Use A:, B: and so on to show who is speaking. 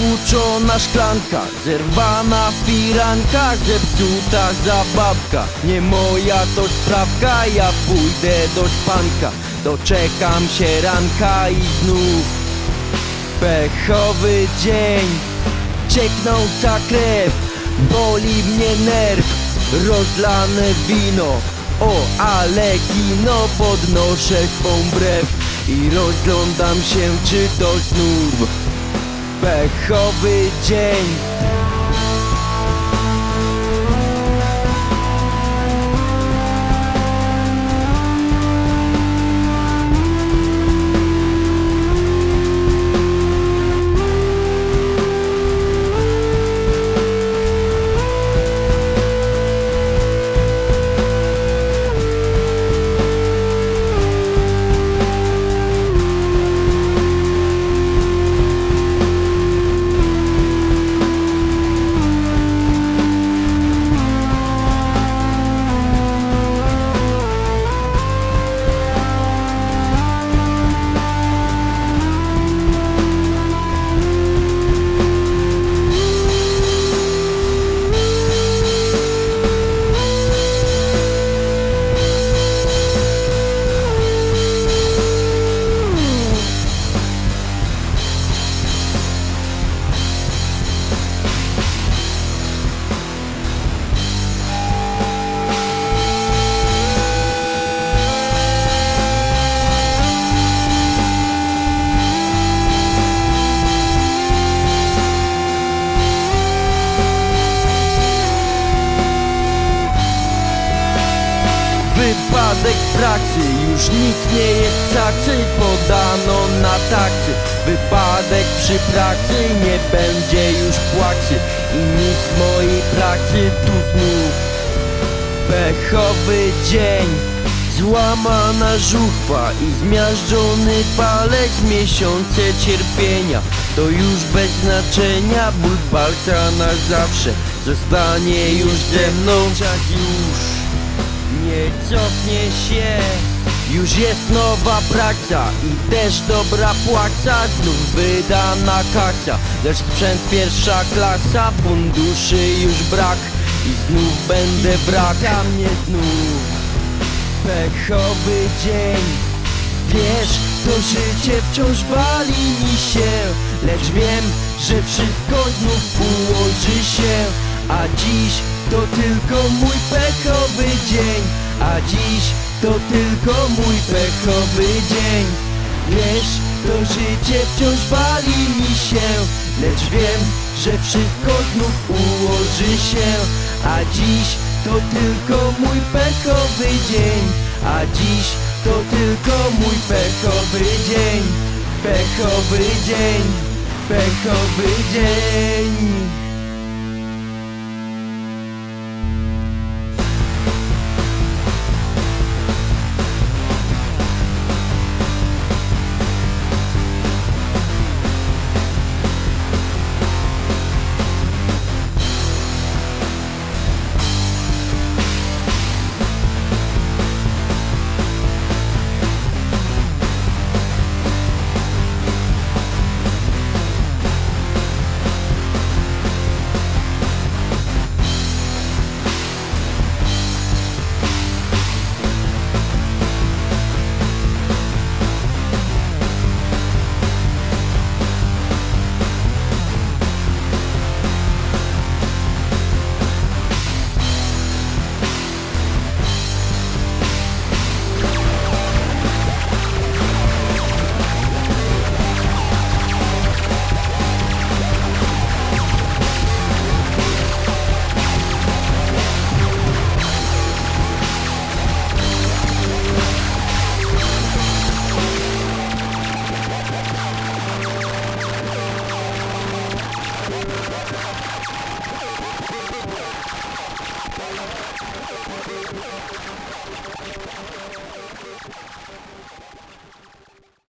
A: Stłuczona szklanka, zerwana firanka, zepsuta zabawka. Nie moja to sprawka, ja pójdę do spanka Doczekam się ranka i znów Pechowy dzień, cieknąca krew Boli mnie nerw, rozlane wino O, ale kino podnoszę swą brew. I rozglądam się, czy to znów Pechowy dzień Wypadek w pracy, już nikt nie jest cacy Podano na taksy Wypadek przy pracy, nie będzie już płacy I nic mojej pracy tu znów. Pechowy dzień Złamana żuchwa i zmiażdżony palec. Miesiące cierpienia To już bez znaczenia. Ból palca na zawsze Zostanie już ze mną nie cofnie się. Już jest nowa praca i też dobra płaca. Znów wydana kasa. Lecz sprzęt pierwsza klasa Funduszy już brak I znów będę wrak A mnie znów Pechowy dzień. Wiesz, to życie wciąż wali mi się. Lecz wiem, że wszystko znów ułoży się A dziś to tylko mój pechowy dzień. A dziś to tylko mój pechowy dzień. Wiesz, to życie wciąż wali mi się Lecz wiem, że wszystko znów ułoży się. A dziś to tylko mój pechowy dzień. A dziś to tylko mój pechowy dzień. Pechowy dzień Pechowy dzień